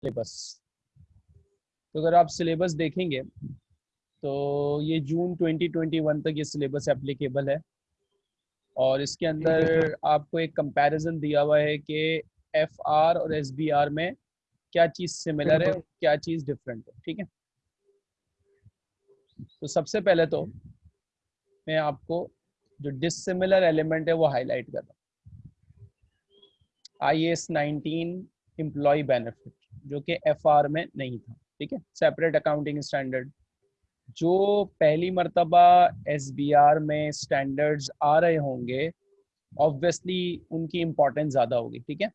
Syllabus. तो अगर आप सिलेबस देखेंगे तो ये जून 2021 तक ये सिलेबस एप्लीकेबल है। और इसके अंदर आपको एक कंपैरिजन दिया हुआ है कि एफ़ आर और एस बी आर में क्या चीज़ सिमिलर है क्या चीज़ डिफरेंट है ठीक है? तो सबसे पहले तो मैं आपको जो डिसिमिलर एलिमेंट है वो हाईलाइट कर रहा हूँ। I S nineteen employ benefit. जो कि एफआर में नहीं था ठीक है? सेपरेट अकाउंटिंग स्टैंडर्ड जो पहली मरतबा एस में स्टैंडर्ड्स आ रहे होंगे ऑब्वियसली उनकी इम्पोर्टेंस ज़्यादा होगी ठीक है?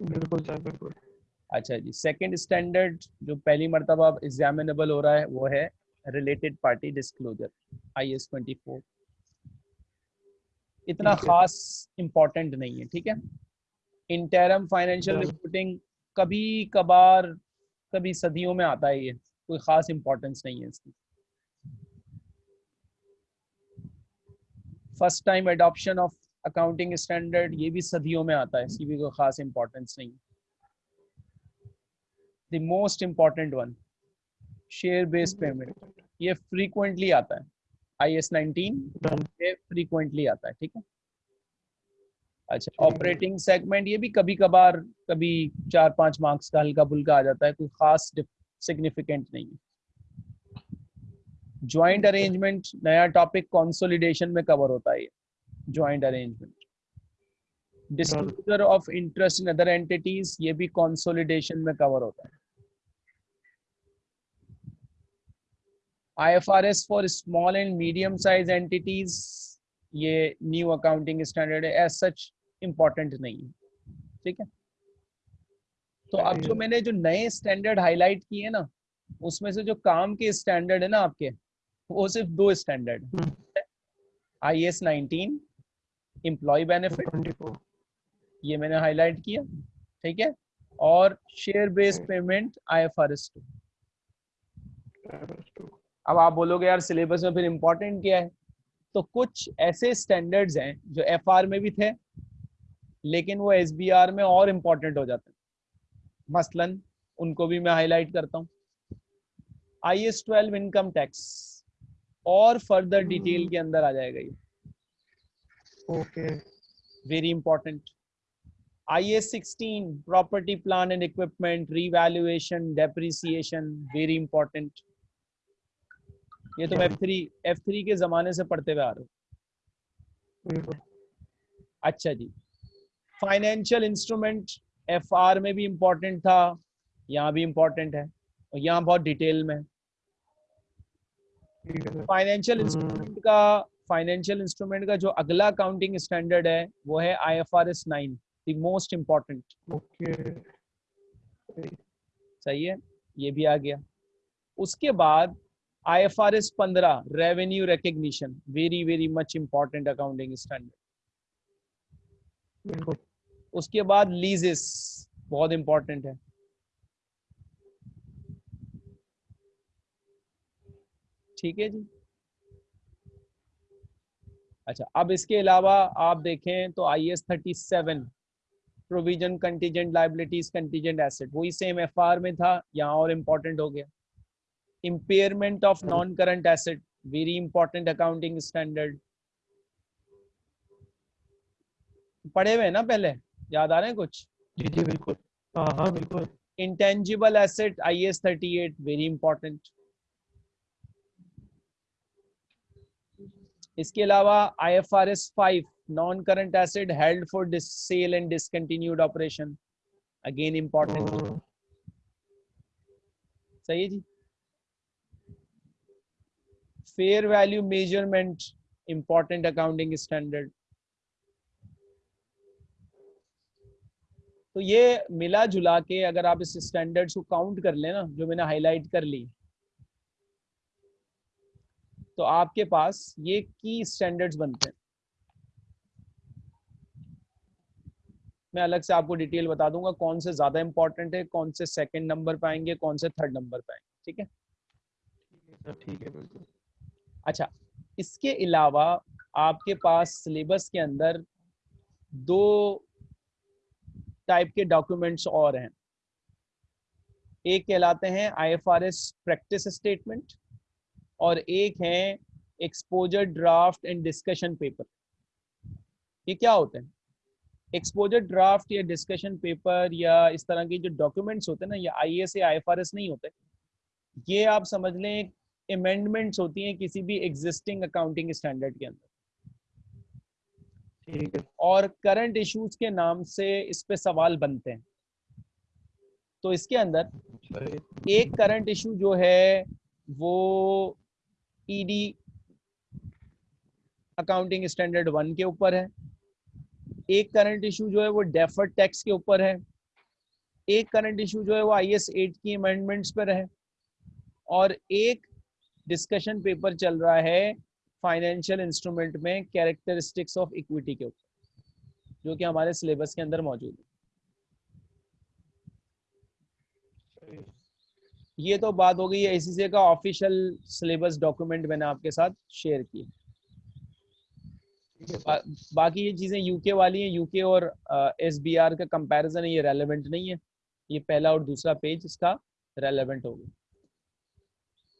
बिल्कुल सर बिल्कुल। अच्छा जी सेकंड स्टैंडर्ड जो पहली मरतबा एग्जामिनेबल हो रहा है वो है related party disclosure I S twenty four इतना खास इम्पोर्टेंट नहीं है ठीक है? इंटरम फाइनेंशियल रिपोर्टिंग कभी कभार कभी सदियों में आता है ये कोई ख़ास इम्पोर्टेंस नहीं है इसकी। First time adoption of accounting standard ये भी सदियों में आता है। इसकी भी कोई ख़ास इम्पोर्टेंस नहीं the most important one share based payment ये फ्रीक्वेंटली आता है। आई एस नाइनटीन ये फ्रीक्वेंटली आता है ठीक है? अच्छा ऑपरेटिंग सेगमेंट ये भी कभी कभार कभी चार पाँच मार्क्स का हल्का फुल्का आ जाता है कोई खास सिग्निफिकेंट नहीं है। ज्वाइंट अरेंजमेंट नया टॉपिक कंसोलिडेशन में कवर होता है joint arrangement disclosure of interest in other entities ये भी कंसोलिडेशन में कवर होता है। IFRS for small and medium size entities ये न्यू अकाउंटिंग स्टैंडर्ड है। एज सच इम्पोर्टेंट नहीं है। ठीक है? तो अब जो मैंने जो नए स्टैंडर्ड हाईलाइट किए ना उसमें से जो काम के स्टैंडर्ड है ना आपके वो सिर्फ़ दो standard I S nineteen employ benefit ये मैंने हाईलाइट किया। ठीक है? और share based payment I F R S two अब आप बोलोगे यार सिलेबस में फिर इम्पोर्टेंट क्या है? तो कुछ ऐसे स्टैंडर्ड्स हैं जो एफ़ आर में भी थे लेकिन वो एस बी आर में और इम्पोर्टेंट हो जाते हैं। मसलन उनको भी मैं हाईलाइट करता हूँ। I S twelve income tax और फर्दर डिटेल के अंदर आ जाएगा ये। Okay very important I S sixteen property plan and equipment revaluation depreciation very important ये तो एफ़ थ्री एफ़ थ्री के जमाने से पढ़ते हुए आ रहे हो। अच्छा जी। फाइनेंशियल इंस्ट्रूमेंट एफ़ आर में भी इम्पोर्टेंट था यहाँ भी इम्पोर्टेंट है और यहाँ बहुत डिटेल में फाइनेंशियल इंस्ट्रूमेंट का फाइनेंशियल इंस्ट्रूमेंट का जो अगला अकाउंटिंग स्टैंडर्ड है वो है I F R S nine the most important सही है? ये भी आ गया। उसके बाद आई एफ़ आर एस पंद्रह revenue recognition very very much important accounting standard उसके बाद लीजेस बहुत इंपॉर्टेंट है। ठीक है जी? अच्छा अब इसके अलावा आप देखें तो I S thirty seven provision contingent liabilities contingent asset वही सेम एफ़ आर में था, यहाँ और इम्पोर्टेंट हो गया। Impairment of non current asset very important accounting standard पढ़े हुए ना पहले? याद आ रहे हैं कुछ? जी जी बिल्कुल। हाँ हाँ बिल्कुल। Intangible asset I S thirty eight very important इसके अलावा I F R S five non current asset held for sale and discontinued operation again important सही है जी? Fair value measurement important accounting standard तो ये मिला जुला के अगर आप इस स्टैंडर्ड्स को काउंट कर लेना जो मैंने हाईलाइट कर ली तो आपके पास ये की स्टैंडर्ड्स बनते हैं। मैं अलग से आपको डिटेल बता दूँगा कौन से ज़्यादा इंपॉर्टेंट है कौन से सेकंड नंबर पे आएँगे कौन से थर्ड नंबर पे आएँगे ठीक है? ठीक है बिल्कुल। अच्छा इसके अलावा आपके पास सिलेबस के अंदर दो टाइप के डॉक्यूमेंट्स और हैं। एक कहलाते हैं आईएफआरएस प्रैक्टिस स्टेटमेंट और एक है exposure draft and discussion paper ये क्या होते हैं? एक्सपोजर ड्राफ्ट या डिस्कशन पेपर या इस तरह के जो डॉक्यूमेंट्स होते हैं ना, ये आई एस या नहीं होते। ये आप समझ लें अमेंडमेंट्स होती हैं किसी भी एग्जिस्टिंग अकाउंटिंग स्टैंडर्ड के अंदर। ठीक है। और करंट इश्यूज़ के नाम से इस पे सवाल बनते हैं। तो इसके अंदर एक करंट इशू जो है वो ईडी अकाउंटिंग स्टैंडर्ड वन के ऊपर है। एक करंट इशू जो है वो डेफर्ड टैक्स के ऊपर है। एक करंट इशू जो है वो आई एस एट की अमेंडमेंट्स पर है। और एक डिस्कशन पेपर चल रहा है फाइनेंशियल इंस्ट्रूमेंट में कैरेक्टरिस्टिक्स ऑफ़ इक्विटी के ऊपर जो कि हमारे सिलेबस के अंदर मौजूद है। ये तो बात हो गई है एसीसी का ऑफिशियल सिलेबस डॉक्यूमेंट मैंने आपके साथ शेयर किया बा, बाकी ये चीज़ें यूके वाली हैं। यूके और एस बी आर का कंपैरिजन है ये रेलेवेंट नहीं है। ये पहला और दूसरा पेज इसका रेलेवेंट होगा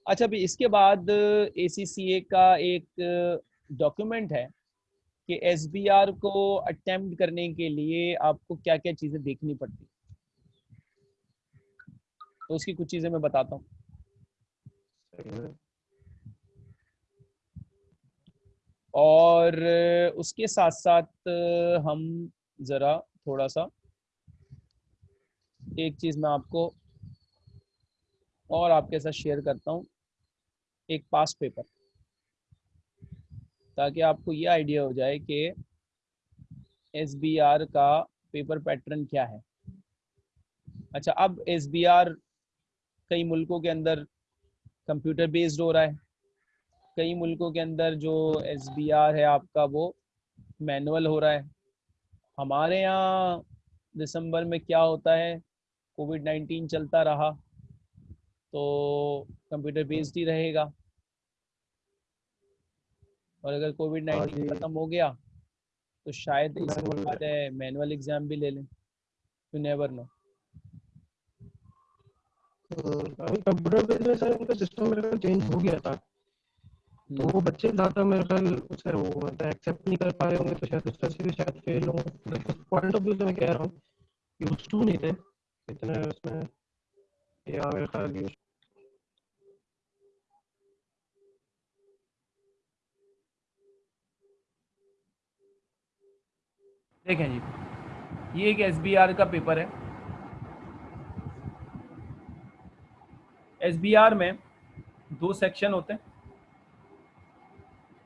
अच्छा अभी इसके बाद ACCA का एक डॉक्यूमेंट है कि आर को अटेम्प्ट करने के लिए आपको क्या क्या चीज़ें देखनी पड़ती तो उसकी कुछ चीज़ें मैं बताता हूँ। और उसके साथ साथ हम ज़रा थोड़ा सा एक चीज़ मैं आपको और आपके साथ शेयर करता हूँ। एक पास पेपर। ताकि आपको ये आइडिया हो जाए कि एसबीआर का पेपर पैटर्न क्या है। अच्छा अब एसबीआर कई मुल्कों के अंदर कंप्यूटर बेस्ड हो रहा है। कई मुल्कों के अंदर जो एसबीआर है आपका वो मैनुअल हो रहा है। हमारे यहाँ दिसंबर में क्या होता है, कोविड नाइन्टीन चलता रहा तो कंप्यूटर बेस्ड ही रहेगा। और अगर कोविड हाँ नाइन्टीन ख़त्म हो गया तो शायद इसके बाद मैनुअल एग्ज़ाम भी ले लें। यू नेवर नो हम्म, अभी कंप्यूटर बेस में सर उनका सिस्टम मेरे ख्याल चेंज हो गया था। तो वो बच्चे ज़्यादा मेरे ख्याल सर वो एक्सेप्ट नहीं कर पा रहे होंगे तो शायद उस तरह से भी शायद फेल हो। पॉइंट ऑफ़ व्यू से मैं कह रहा हूँ यूज़ टू नहीं थे इतने उसमें। या मेरे ख्याल यूज़ देखें जी। ये एक एस का पेपर है। एसबीआर में दो सेक्शन होते हैं।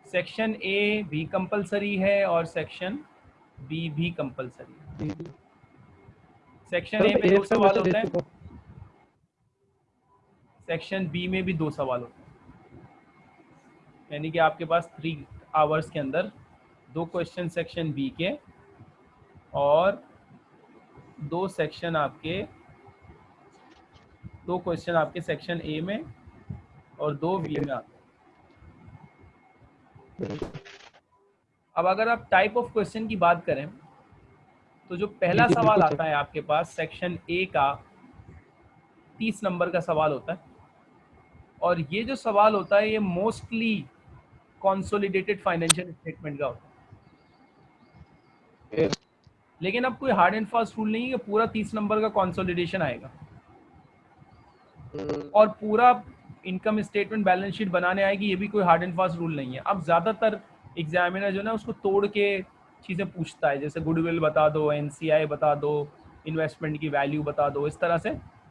सेक्शन ए भी कंपलसरी है और सेक्शन बी भी कंपलसरी है। सेक्शन ए में दो सवाल होते हैं। सेक्शन बी में भी दो सवाल होते हैं। यानी कि आपके पास थ्री आवर्स के अंदर दो क्वेश्चन सेक्शन बी के और दो सेक्शन आपके दो क्वेश्चन आपके सेक्शन ए में और दो बी में आते हैं। अब अगर आप टाइप ऑफ़ क्वेश्चन की बात करें तो जो पहला सवाल आता है आपके पास सेक्शन ए का तीस नंबर का सवाल होता है। और ये जो सवाल होता है ये मोस्टली कॉन्सोलिडेटेड फाइनेंशियल स्टेटमेंट का होता है। लेकिन अब कोई हार्ड एंड फास्ट रूल नहीं है कि पूरा तीस नंबर का कॉन्सोलिडेशन आएगा। और पूरा इनकम स्टेटमेंट बैलेंस शीट बनाने आएगी ये भी कोई हार्ड एंड फास्ट रूल नहीं है। अब ज़्यादातर एग्जामिनर जो ना उसको तोड़ के चीज़ें पूछता है। जैसे गुडविल बता दो एनसीआई बता दो इन्वेस्टमेंट की वैल्यू बता दो इस तरह से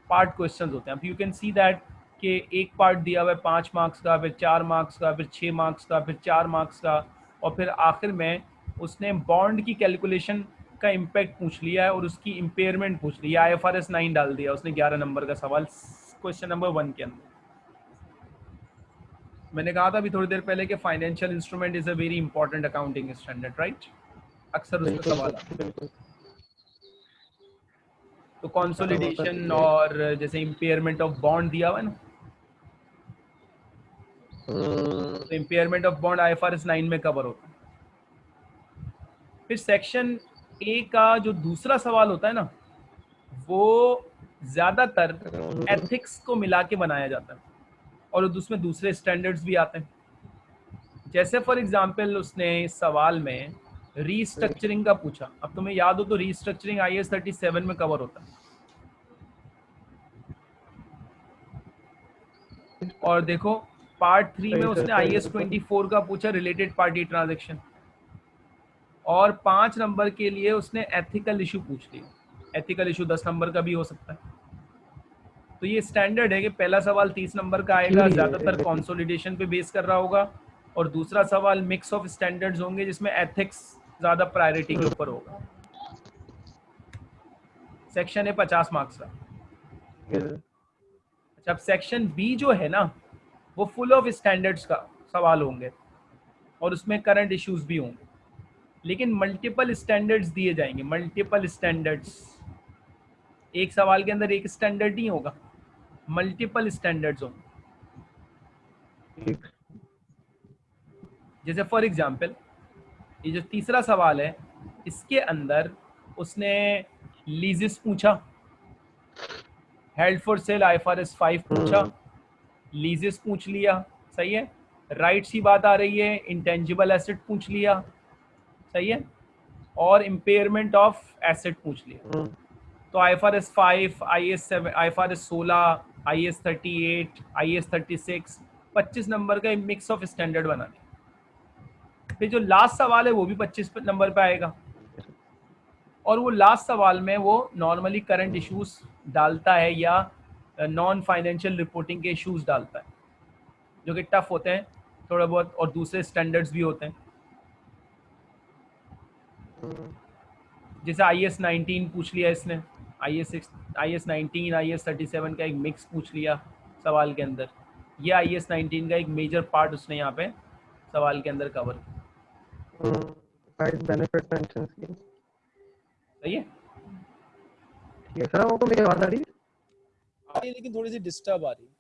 पार्ट क्वेश्चन होते हैं। अब यू कैन सी दैट कि एक पार्ट दिया हुआ है पाँच मार्क्स का फिर चार मार्क्स का फिर छः मार्क्स का फिर चार मार्क्स का और फिर आखिर में उसने बॉन्ड की कैलकुलेशन का इम्पैक्ट पूछ लिया है और उसकी इम्पेयरमेंट पूछ ली। I F R S nine डाल दिया। उसने ग्यारह नंबर का सवाल क्वेश्चन नंबर वन के अंदर। मैंने कहा था अभी थोड़ी देर पहले कि financial instrument is a very important accounting standard right अक्सर उसमें सवाल तो कंसोलिडेशन और जैसे इम्पेयरमेंट ऑफ़ बॉन्ड दिया हुआ ना? Impairment of bond I F R S nine में कवर होता है। फिर सेक्शन ए का जो दूसरा सवाल होता है ना, वो ज़्यादातर एथिक्स को मिला के बनाया जाता है और उसमें दूसरे स्टैंडर्ड्स भी आते हैं। जैसे फॉर एग्जांपल उसने इस सवाल में रीस्ट्रक्चरिंग का पूछा। अब तुम्हें याद हो तो restructuring I S thirty seven में कवर होता है। और देखो पार्ट थ्री में उसने आई एस ट्वेंटी फोर का पूछा रिलेटेड पार्टी ट्रांजेक्शन और पाँच नंबर के लिए उसने एथिकल इशू पूछ लिया एथिकल इशू दस नंबर का भी हो सकता है। तो ये स्टैंडर्ड है कि पहला सवाल तीस नंबर का आएगा ज़्यादातर कॉन्सोलिडेशन पे बेस कर रहा होगा। और दूसरा सवाल मिक्स ऑफ़ स्टैंडर्ड्स होंगे जिसमें एथिक्स ज़्यादा प्रायोरिटी के ऊपर होगा। सेक्शन है पचास मार्क्स का। अच्छा सेक्शन बी जो है ना वो फुल ऑफ़ स्टैंडर्ड्स का सवाल होंगे। और उसमें करंट इश्यूज़ भी होंगे। लेकिन मल्टीपल स्टैंडर्ड्स दिए जाएँगे मल्टीपल स्टैंडर्ड्स एक सवाल के अंदर एक स्टैंडर्ड नहीं होगा। मल्टीपल स्टैंडर्ड्स होंगे। जैसे फॉर एग्ज़ाम्पल ये जो तीसरा सवाल है इसके अंदर उसने लीजिस पूछा। Held for sale I FR S five पूछा। लीजिस पूछ लिया। सही है? राइट्स की बात आ रही है। इंटेंजिबल एसेट पूछ लिया। सही है? और इम्पेयरमेंट ऑफ़ एसेट पूछ लिया। तो I FR S five I S seven I FR S सोलह I S thirty eight I S thirty six पच्चीस नंबर का मिक्स ऑफ़ स्टैंडर्ड बना लिया फिर जो लास्ट सवाल है वो भी पच्चीस नंबर पे आएगा। और वो लास्ट सवाल में वो नॉर्मली करंट इश्यूज़ डालता है या नॉन फाइनेंशियल रिपोर्टिंग के इश्यूज़ डालता है। जो कि टफ होते हैं थोड़ा बहुत और दूसरे स्टैंडर्ड्स भी होते हैं। जैसे आई एस नाइनटीन पूछ लिया इसने I S six I S nineteen I S thirty seven का एक मिक्स पूछ लिया सवाल के अंदर। ये आई एस नाइनटीन का एक मेजर पार्ट उसने यहाँ पे सवाल के अंदर कवर सही है? ठीक है सर मेरी आवाज़ आ रही है। आ रही है लेकिन थोड़ी सी डिस्टर्ब आ रही है।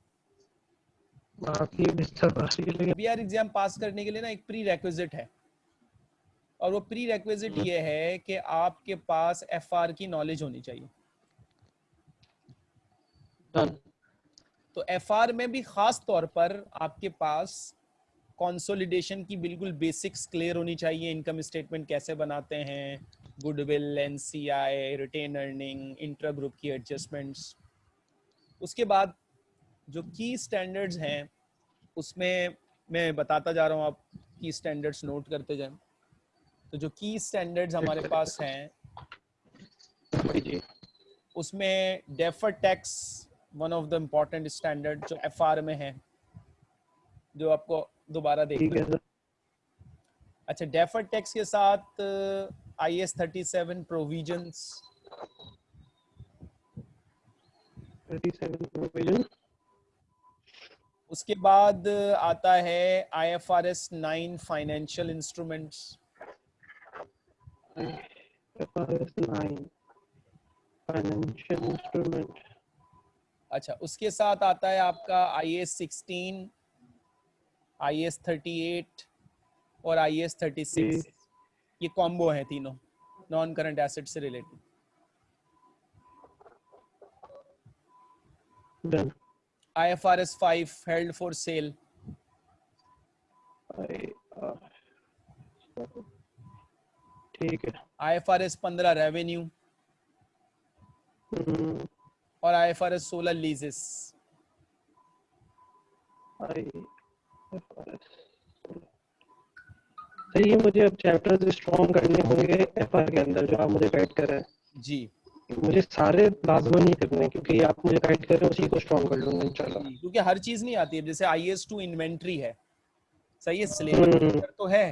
आपकी डिस्टर्ब आ रही है लेकिन बीआर एग्ज़ाम पास करने के लिए ना एक प्री रेक्विजिट है। और वो प्री रेक्विजिट ये है कि आपके पास एफआर की नॉलेज होनी चाहिए। Done. तो एफआर में भी खास तौर पर आपके पास कंसोलिडेशन की बिल्कुल बेसिक्स क्लियर होनी चाहिए। इनकम स्टेटमेंट कैसे बनाते हैं goodwill NCI retain earning intra group की एडजस्टमेंट्स उसके बाद जो की स्टैंडर्ड्स हैं उसमें मैं बताता जा रहा हूँ आप की स्टैंडर्ड्स नोट करते जाएँ। तो जो की स्टैंडर्ड्स हमारे पास हैं उसमें defer tax one of the important standard जो एफआर में है जो आपको दोबारा देखना है अच्छा डेफर टैक्स के साथ I S thirty seven provisions 37 provision उसके बाद आता है I F R S nine financial instruments 9 financial instrument अच्छा उसके साथ आता है आपका I S sixteen I S thirty eight और आई एस थर्टी सिक्स ये कॉम्बो है तीनों नॉन करंट एसेट से related I F R S five held for sale ठीक है। आई एफ़ आर एस पंद्रह रेवेन्यू हम्म, और आई एफ़ आर एस सोलह लीजेस सही है मुझे अब चैप्टर्स स्ट्रॉन्ग करने होंगे एफआर के अंदर जो आप मुझे गाइड कर रहे हैं। जी। मुझे सारे लाजमन नहीं करने क्योंकि आप मुझे गाइड कर रहे हैं उसी को स्ट्रॉन्ग कर लूँगा इंशाल्लाह क्योंकि हर चीज़ नहीं आती है जैसे आई एस टू इन्वेंट्री है। सही है सिलेबस तो है।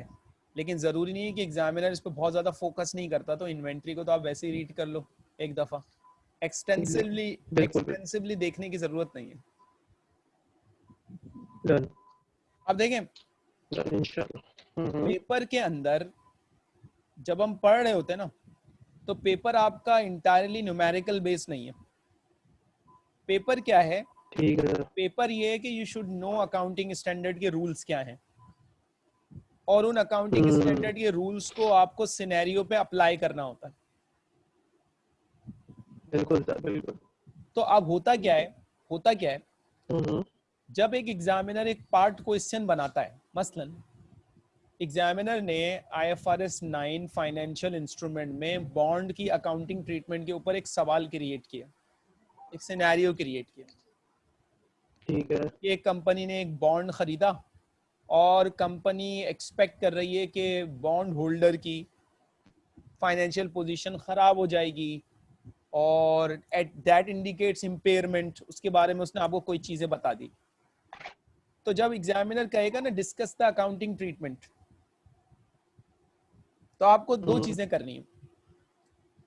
लेकिन ज़रूरी नहीं है कि एग्जामिनर इस पर बहुत ज़्यादा फोकस नहीं करता तो इन्वेंट्री को तो आप वैसे ही रीड कर लो एक दफ़ा। एक्सटेंसिवली एक्सटेंसिवली देखने की ज़रूरत नहीं है। अब देखें इंशाल्लाह हम्म, पेपर के अंदर जब हम पढ़ रहे होते हैं ना तो पेपर आपका इंटायरली न्यूमेरिकल बेस नहीं है। पेपर क्या है? ठीक है। पेपर ये है कि you should know accounting standard के रूल्स क्या हैं। और उन अकाउंटिंग। स्टैंडर्ड के रूल्स को आपको सिनेरियो पे अप्लाई करना होता है। बिल्कुल सर बिल्कुल। तो अब होता क्या है होता क्या है? हम्म, जब एक एग्जामिनर एक पार्ट क्वेश्चन बनाता है मसलन एग्जामिनर ने I F R S nine financial instrument में बॉन्ड की अकाउंटिंग ट्रीटमेंट के ऊपर एक सवाल क्रिएट किया एक सिनेरियो क्रिएट किया। ठीक है। एक कंपनी ने एक बॉन्ड खरीदा और कंपनी एक्सपेक्ट कर रही है कि बॉन्ड होल्डर की फाइनेंशियल पोजीशन खराब हो जाएगी और एट दैट इंडिकेट्स इम्पेयरमेंट उसके बारे में उसने आपको कोई चीज़ें बता दी तो जब एग्जामिनर कहेगा ना डिस्कस द अकाउंटिंग ट्रीटमेंट तो आपको दो हम्म। चीज़ें करनी है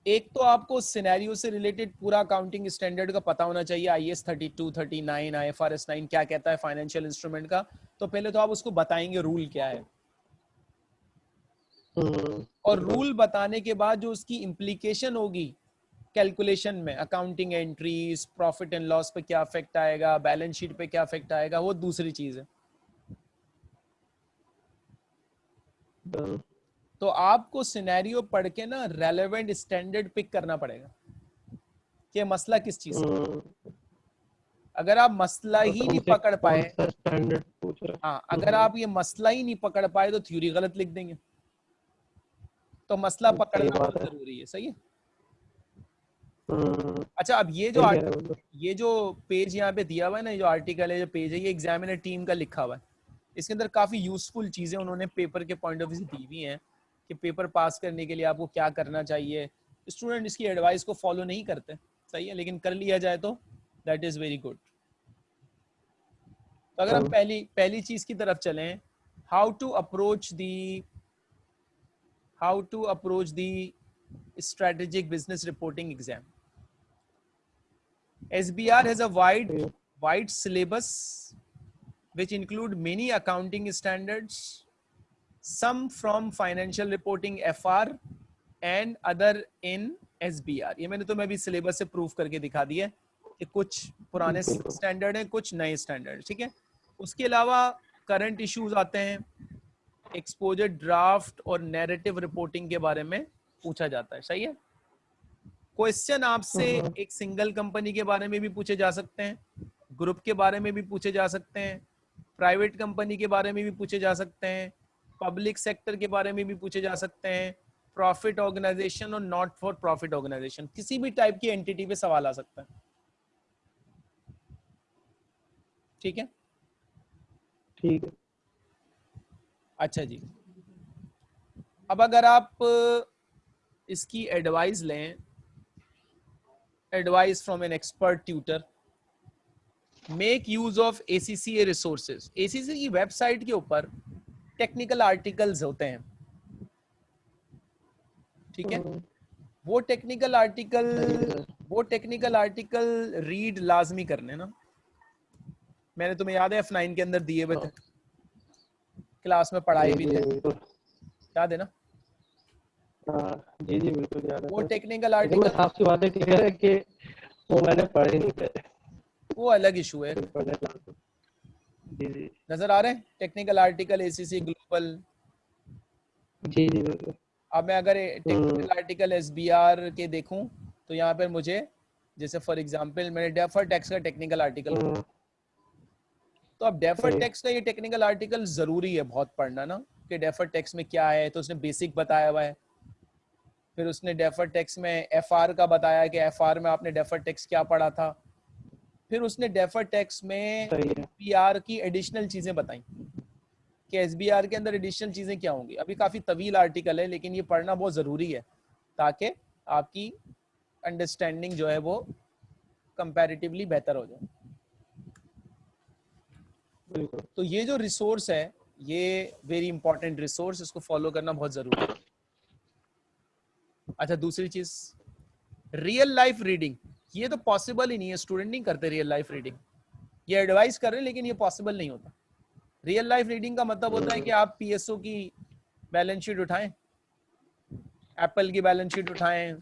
एक तो आपको सिनेरियो से रिलेटेड पूरा अकाउंटिंग स्टैंडर्ड का पता होना चाहिए I S thirty two thirty nine I F R S nine क्या कहता है फाइनेंशियल इंस्ट्रूमेंट का। तो पहले तो आप उसको बताएँगे रूल क्या है। हम्म, और रूल बताने के बाद जो उसकी इम्प्लीकेशन होगी कैलकुलेशन में accounting entries profit and loss पे क्या इफ़ेक्ट आएगा बैलेंस शीट पे क्या इफ़ेक्ट आएगा वो दूसरी चीज़ है। डन। तो आपको सिनेरियो पढ़ के ना रेलेवेंट स्टैंडर्ड पिक करना पड़ेगा कि मसला किस चीज़ का हम्म, अगर आप मसला ही नहीं पकड़ पाए। स्टैंडर्ड हाँ? अगर। आप ये मसला ही नहीं पकड़ पाए तो थ्योरी गलत लिख देंगे। तो मसला पकड़ना बहुत ज़रूरी है सही है? हम्म, अच्छा अब ये जो। ये जो पेज यहाँ पे दिया हुआ है ना जो आर्टिकल है जो पेज है ये एग्जामिनर टीम का लिखा हुआ है। इसके अंदर काफ़ी यूजफुल चीज़ें उन्होंने पेपर के पॉइंट ऑफ़ व्यू से दी हुई हैं। कि पेपर पास करने के लिए आपको क्या करना चाहिए स्टूडेंट इसकी एडवाइस को फॉलो नहीं करते सही है लेकिन कर लिया जाए तो दैट इज़ वेरी गुड तो अगर हम हाँ। पहली पहली चीज़ की तरफ़ चलें how to approach the how to approach the strategic business reporting exam SBR has a wide Okay. wide syllabus which include many accounting standards some from financial reporting FR and other in SBR ये मैंने तुम्हें अभी syllabus से proof करके दिखा दिया है कि कुछ पुराने। स्टैंडर्ड हैं। कुछ नए स्टैंडर्ड ठीक है? उसके अलावा करंट इश्यूज़ आते हैं। एक्सपोजर ड्राफ्ट और नैरेटिव रिपोर्टिंग के बारे में पूछा जाता है। सही है? क्वेश्चन आपसे हम्म। एक सिंगल कंपनी के बारे में भी पूछे जा सकते हैं ग्रुप के बारे में भी पूछे जा सकते हैं प्राइवेट कंपनी के बारे में भी पूछे जा सकते हैं पब्लिक सेक्टर के बारे में भी पूछे जा सकते हैं। प्रॉफिट ऑर्गेनाइजेशन और नॉट फॉर प्रॉफिट ऑर्गेनाइजेशन किसी भी टाइप की एंटिटी पे सवाल आ सकता है। ठीक है? ठीक है। अच्छा जी। अब अगर आप इसकी एडवाइस लें advice from an expert tutor make use of ACCA resources ACC की वेबसाइट के ऊपर टेक्निकल आर्टिकल्स होते हैं। ठीक है? हम्म, वो टेक्निकल आर्टिकल वो टेक्निकल आर्टिकल रीड लाजमी करने ना। मैंने तुम्हें याद है एफ़ नाइन के अंदर दिए हुए थे? क्लास में पढ़ाए भी थे। याद है ना? हाँ, जी जी बिल्कुल याद है। वो टेक्निकल आर्टिकल साफ़ सी बात है कि वो मैंने पढ़े नहीं थे। वो अलग इशू है। जी जी। नज़र आ रहे हैं? टेक्निकल आर्टिकल एसीसी ग्लोबल जी जी अब मैं अगर टेक्निकल। आर्टिकल एसबीआर के देखूँ तो यहाँ पर मुझे जैसे फॉर एग्जांपल मैंने डेफर टैक्स का टेक्निकल आर्टिकल हम्म, तो अब डेफर टैक्स का ये टेक्निकल आर्टिकल ज़रूरी है बहुत पढ़ना ना कि डेफर टैक्स में क्या है तो उसने बेसिक बताया हुआ है। फिर उसने डेफर टैक्स में एफआर का बताया कि एफआर में आपने डेफर टैक्स क्या पढ़ा था। फिर उसने डेफर टैक्स में पीआर की एडिशनल चीज़ें बताई कि एसबीआर के अंदर एडिशनल चीज़ें क्या होंगी। अभी काफ़ी तवील आर्टिकल है लेकिन ये पढ़ना बहुत ज़रूरी है ताकि आपकी अंडरस्टैंडिंग जो है वो कंपैरेटिवली बेहतर हो जाए। तो ये जो रिसोर्स है ये वेरी इंपॉर्टेंट रिसोर्स इसको फॉलो करना बहुत ज़रूरी है। अच्छा दूसरी चीज़। रियल लाइफ रीडिंग ये तो पॉसिबल ही नहीं है स्टूडेंट नहीं करते रियल लाइफ रीडिंग ये एडवाइस कर रहे हैं लेकिन ये पॉसिबल नहीं होता। रियल लाइफ रीडिंग का मतलब होता है कि आप पीएसओ की बैलेंस शीट उठाएँ एप्पल की बैलेंस शीट उठाएँ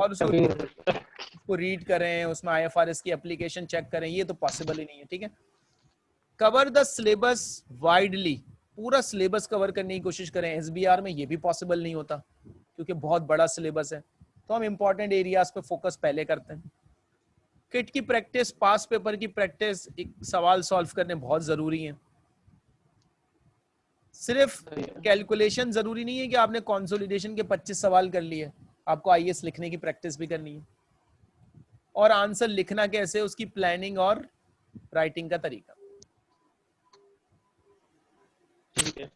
और उसको उसको रीड करें उसमें आईएफआरएस की एप्लीकेशन चेक करें ये तो पॉसिबल ही नहीं है ठीक है? कवर द सिलेबस वाइडली पूरा सिलेबस कवर करने की कोशिश करें। एसबीआर में ये भी पॉसिबल नहीं होता क्योंकि बहुत बड़ा सिलेबस है। तो हम इंपॉर्टेंट एरियाज़ पे फोकस पहले करते हैं। किट की प्रैक्टिस पास पेपर की प्रैक्टिस एक सवाल सॉल्व करने बहुत ज़रूरी है। सिर्फ़ कैलकुलेशन ज़रूरी नहीं है कि आपने कॉन्सोलिडेशन के 25 सवाल कर लिए। आपको आई लिखने की प्रैक्टिस भी करनी है। और आंसर लिखना कैसे उसकी प्लानिंग और राइटिंग का तरीका। ठीक है।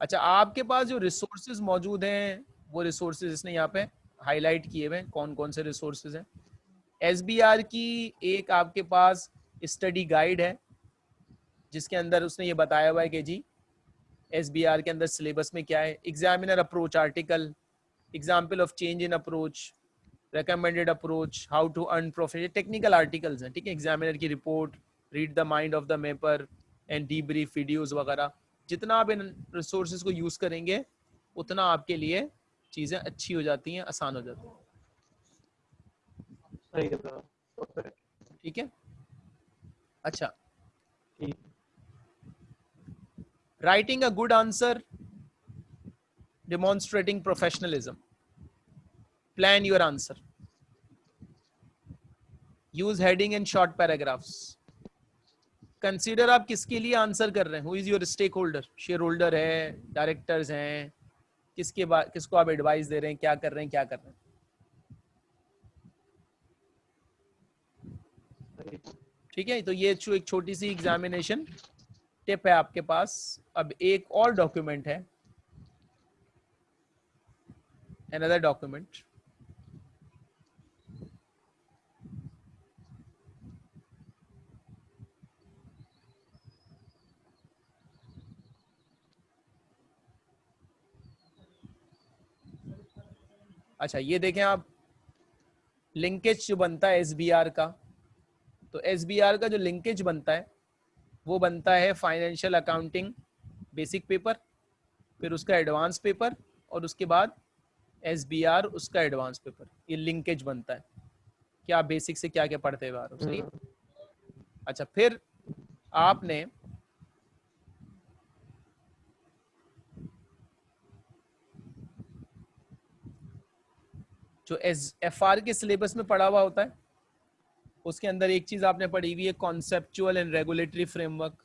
अच्छा आपके पास जो रिसोर्सेज मौजूद हैं वो रिसोर्सेज इसने यहाँ पे हाईलाइट किए हुए कौन कौन से रिसोर्सेज हैं। एसबीआर की एक आपके पास स्टडी गाइड है, जिसके अंदर उसने ये बताया हुआ है कि जी एस के अंदर सिलेबस में क्या है। Examiner approach article example of change in approach recommended approach how to earn profit technical articles हैं, ठीक है। एग्जामिनर की report read the mind of the marker and the brief videos वगैरह। जितना आप इन रिसोर्सेज को यूज़ करेंगे, उतना आपके लिए चीज़ें अच्छी हो जाती हैं आसान हो जाती हैं। ठीक है? अच्छा। Writing a good answer demonstrating professionalism. Plan your answer. Use heading and short paragraphs. Consider आप किसके लिए आंसर कर रहे हैं? Who is your stakeholder shareholder है डायरेक्टर्स हैं किसके किसको आप एडवाइस दे रहे हैं, क्या कर रहे हैं, क्या कर रहे हैं? ठीक है तो ये एक छोटी सी एग्जामिनेशन टिप है आपके पास। अब एक और डॉक्यूमेंट है। Another document अच्छा ये देखें आप। लिंकेज जो बनता है एसबीआर का तो एसबीआर का जो लिंकेज बनता है वो बनता है फाइनेंशियल अकाउंटिंग बेसिक पेपर फिर उसका एडवांस पेपर और उसके बाद एसबीआर उसका एडवांस पेपर ये लिंकेज बनता है। क्या बेसिक से क्या क्या पढ़ते हुए सही? हम्म। अच्छा फिर आपने जो एस एफ़ आर के सिलेबस में पढ़ा हुआ होता है। उसके अंदर एक चीज़ आपने पढ़ी हुई है कॉन्सेप्चुअल एंड रेगुलेटरी फ्रेमवर्क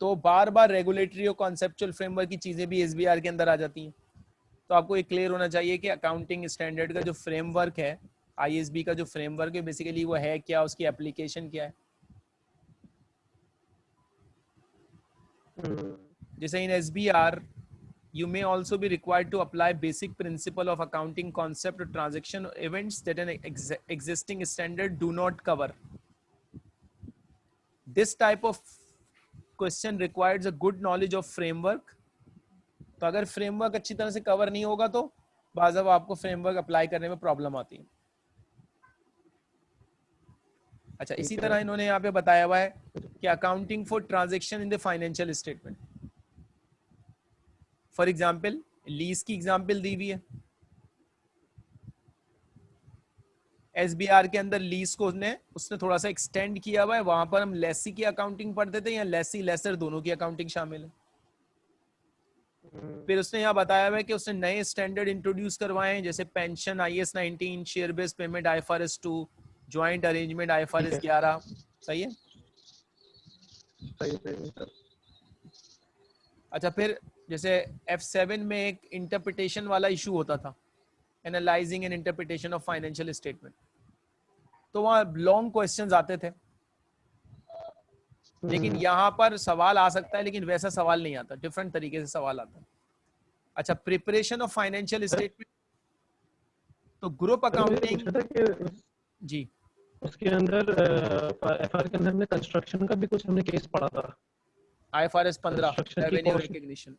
तो बार बार रेगुलेटरी और कॉन्सेप्चुअल फ्रेमवर्क की चीज़ें भी एसबीआर के अंदर आ जाती हैं। तो आपको ये क्लियर होना चाहिए कि अकाउंटिंग स्टैंडर्ड का जो फ्रेमवर्क है आईएसबी का जो फ्रेमवर्क है बेसिकली वो है क्या उसकी एप्लीकेशन क्या है। जैसे in S B R you may also be required to apply basic principle of accounting concept or transaction events that an ex existing standard do not cover this type of question requires a good knowledge of framework तो अगर framework अच्छी तरह से cover नहीं होगा तो बाज आपको फ्रेमवर्क अप्लाई करने में प्रॉब्लम आती है अच्छा इसी तरह इन्होंने यहाँ पे बताया हुआ है कि accounting for transaction in the financial statement for example lease की एग्ज़ाम्पल दी हुई है। एसबीआर के अंदर लीज को उसने उसने थोड़ा सा एक्सटेंड किया हुआ है। वहाँ पर हम लेसी की अकाउंटिंग पढ़ते थे या लेसी लेसर दोनों की अकाउंटिंग शामिल है। फिर उसने यहाँ बताया हुआ है कि उसने नए स्टैंडर्ड इंट्रोड्यूस करवाए हैं जैसे pension I S nineteen share based payment I F R S two joint arrangement I F R S ग्यारह। सही है। अच्छा फिर जैसे एफ़ सेवन में एक इंटरप्रिटेशन वाला इशू होता था analysing and interpretation of financial statement तो वहाँ लॉन्ग क्वेश्चंस आते थे। लेकिन हम्म। यहाँ पर सवाल आ सकता है लेकिन वैसा सवाल नहीं आता। डिफरेंट तरीके से सवाल आता है। अच्छा प्रिपरेशन ऑफ़ फाइनेंशियल स्टेटमेंट तो ग्रुप अकाउंटिंग जी। उसके अंदर एफआर के अंदर में कंस्ट्रक्शन का भी कुछ हमने केस पढ़ा था। आईएफआरएस 15 रेवेन्यू रिकॉग्निशन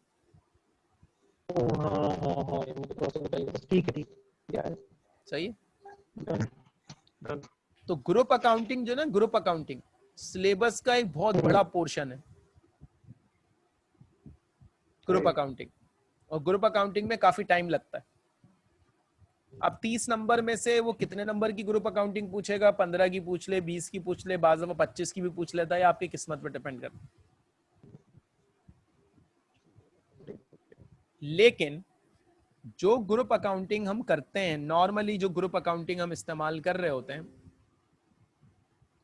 हाँ हाँ। हाँ ठीक है ठीक है सही है तो ग्रुप अकाउंटिंग जो ना ग्रुप अकाउंटिंग सिलेबस का एक बहुत बड़ा पोर्शन है। ग्रुप अकाउंटिंग और ग्रुप अकाउंटिंग में काफ़ी टाइम लगता है। अब तीस नंबर में से वो कितने नंबर की ग्रुप अकाउंटिंग पूछेगा? पंद्रह की पूछ ले बीस की पूछ ले बाज पच्चीस की भी पूछ लेता है आपकी किस्मत पर डिपेंड करता लेकिन जो ग्रुप अकाउंटिंग हम करते हैं नॉर्मली जो ग्रुप अकाउंटिंग हम इस्तेमाल कर रहे होते हैं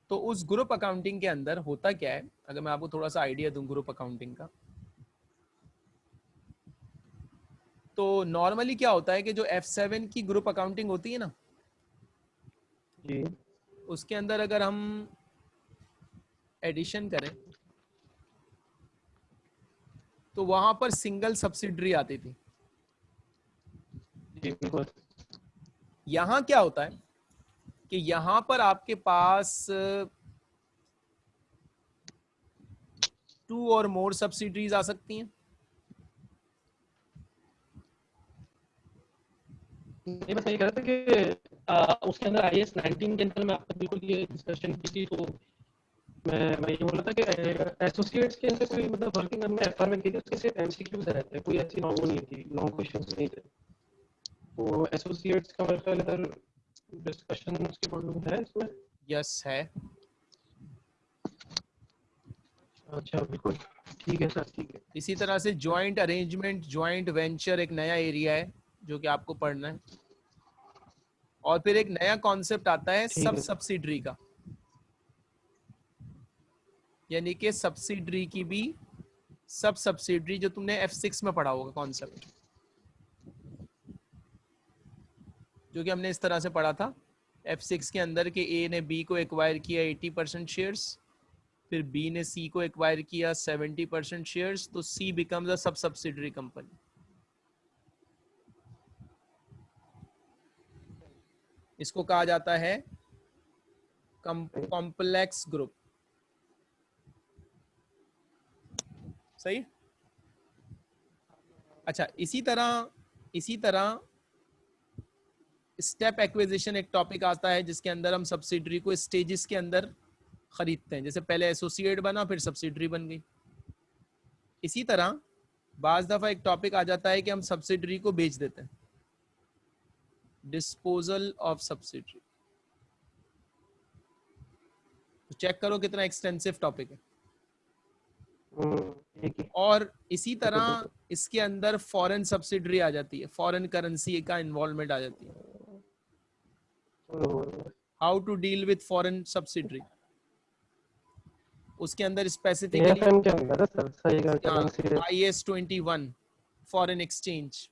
तो उस ग्रुप अकाउंटिंग के अंदर होता क्या है? अगर मैं आपको थोड़ा सा आइडिया दूँ ग्रुप अकाउंटिंग का। तो नॉर्मली क्या होता है कि जो F7 की ग्रुप अकाउंटिंग होती है ना जी। उसके अंदर अगर हम एडिशन करें तो वहाँ पर सिंगल सब्सिडरी आती थी। यहाँ क्या होता है कि यहाँ पर आपके पास टू और मोर सब्सिडरीज आ सकती हैं। ये बस ये कह रहा था कि आ, उसके अंदर आई एस नाइनटीन के अंदर मैं आपको बिल्कुल ये डिस्कशन की थी तो मैं मैं ये बोल रहा था कि एसोसिएट्स के अंदर कोई मतलब वर्किंग में एफ़ आर में की थी उसके सिर्फ़ एमसीक्यूज रहते हैं कोई ऐसी नहीं थी लॉन्ग क्वेश्चंस नहीं थे। तो एसोसिएट्स का मेरे ख्याल इधर डिस्कशन उसके है इसमें। यस है। अच्छा बिल्कुल। ठीक है सर ठीक है। इसी तरह से जॉइंट अरेंजमेंट जॉइंट वेंचर एक नया एरिया है जो कि आपको पढ़ना है। और फिर एक नया कॉन्सेप्ट आता है सब। सब्सिडरी का। यानी कि सब्सिडरी की भी सब सब्सिडरी जो तुमने F6 में पढ़ा होगा कॉन्सेप्ट जो कि हमने इस तरह से पढ़ा था। F6 के अंदर के A ने B को एक्वायर किया 80 परसेंट शेयर्स फिर B ने C को एक्वायर किया 70 परसेंट शेयर्स तो C becomes a sub subsidiary company इसको कहा जाता है कॉम्प्लेक्स ग्रुप सही अच्छा इसी तरह इसी तरह स्टेप एक्विजिशन एक टॉपिक आता है जिसके अंदर हम सब्सिडरी को स्टेजेस के अंदर खरीदते हैं। जैसे पहले एसोसिएट बना फिर सब्सिडरी बन गई। इसी तरह बाज दफ़ा एक टॉपिक आ जाता है कि हम सब्सिडरी को बेच देते हैं। डिस्पोजल ऑफ़ सब्सिडरी चेक करो कितना एक्सटेंसिव टॉपिक है। हम्म, है और इसी तरह इसके अंदर फॉरेन सब्सिडरी आ जाती है फॉरेन करेंसी का इन्वॉल्वमेंट आ जाती है। How to deal with foreign subsidiary उसके अंदर specifically I S twenty one foreign exchange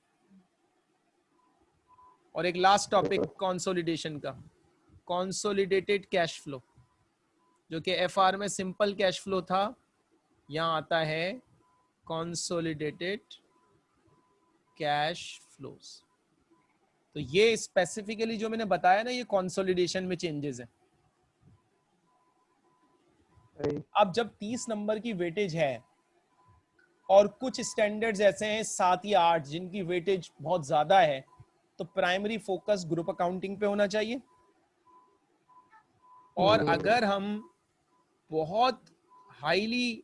और एक लास्ट टॉपिक कंसोलिडेशन का। कंसोलिडेटेड कैश फ्लो जो कि एफ़ आर में सिंपल कैश फ्लो था यहाँ आता है कंसोलिडेटेड कैश फ्लोस तो ये स्पेसिफिकली जो मैंने बताया ना ये कंसोलिडेशन में चेंजेस है। अब जब 30 नंबर की वेटेज है और कुछ स्टैंडर्ड्स ऐसे हैं सात या आठ जिनकी वेटेज बहुत ज़्यादा है तो प्राइमरी फोकस ग्रुप अकाउंटिंग पे होना चाहिए। और। अगर हम बहुत हाईली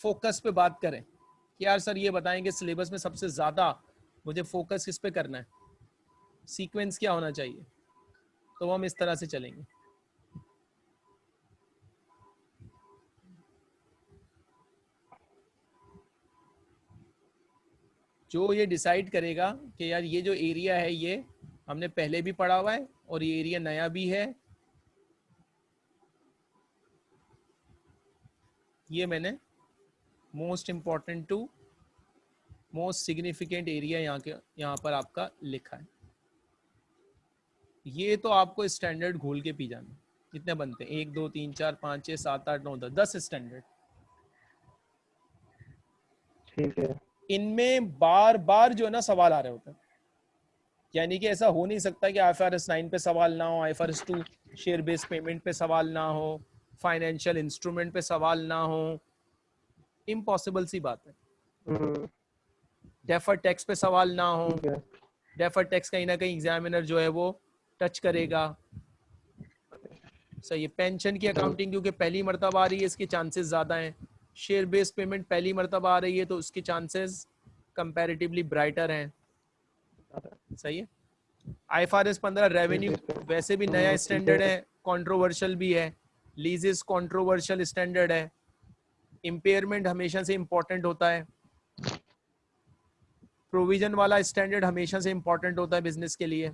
फोकस पे बात करें कि यार सर ये बताएँगे सिलेबस में सबसे ज़्यादा मुझे फोकस किस पे करना है? सीक्वेंस क्या होना चाहिए? तो हम इस तरह से चलेंगे। जो ये डिसाइड करेगा कि यार ये जो एरिया है ये हमने पहले भी पढ़ा हुआ है और ये एरिया नया भी है, ये मैंने most important to most significant area यहाँ के यहाँ पर आपका लिखा है। ये तो आपको स्टैंडर्ड घोल के पी जाना कितने बनते हैं? एक दो तीन चार पाँच छः सात आठ नौ दस दस स्टैंडर्ड ठीक है। इनमें बार बार जो है ना सवाल आ रहे होते हैं। यानी कि ऐसा हो नहीं सकता कि आई आर एस नाइन पे सवाल ना हो I R S two share based payment पे सवाल ना हो फाइनेंशियल इंस्ट्रूमेंट पे सवाल ना हो इम्पॉसिबल सी बात है। हम्म, डेफर टैक्स पे सवाल ना हो। डेफर टैक्स कहीं ना कहीं एग्जामिनर जो है वो टच करेगा। सही है। पेंशन की अकाउंटिंग क्योंकि पहली मरतबा आ रही है इसके चांसेस ज़्यादा हैं। शेयर बेस्ड पेमेंट पहली मरतबा आ रही है तो उसके चांसेस कंपैरेटिवली ब्राइटर हैं। सही है। आई एफ़ आर एस पंद्रह रेवेन्यू वैसे भी नया स्टैंडर्ड है। कंट्रोवर्शियल भी है। लीजेस कंट्रोवर्शियल स्टैंडर्ड है। इम्पेयरमेंट हमेशा से इम्पोर्टेंट होता है। प्रोविज़न वाला स्टैंडर्ड हमेशा से इम्पोर्टेंट होता है बिज़नेस के लिए।